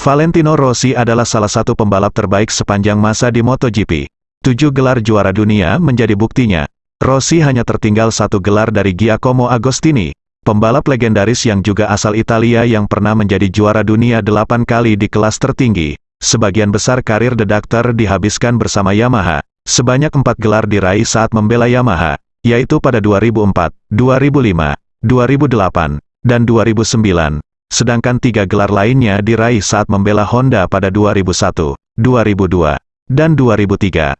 Valentino Rossi adalah salah satu pembalap terbaik sepanjang masa di MotoGP. Tujuh gelar juara dunia menjadi buktinya. Rossi hanya tertinggal satu gelar dari Giacomo Agostini, pembalap legendaris yang juga asal Italia yang pernah menjadi juara dunia delapan kali di kelas tertinggi. Sebagian besar karir The dihabiskan bersama Yamaha. Sebanyak empat gelar diraih saat membela Yamaha, yaitu pada 2004, 2005, 2008, dan 2009 sedangkan tiga gelar lainnya diraih saat membela Honda pada 2001, 2002, dan 2003.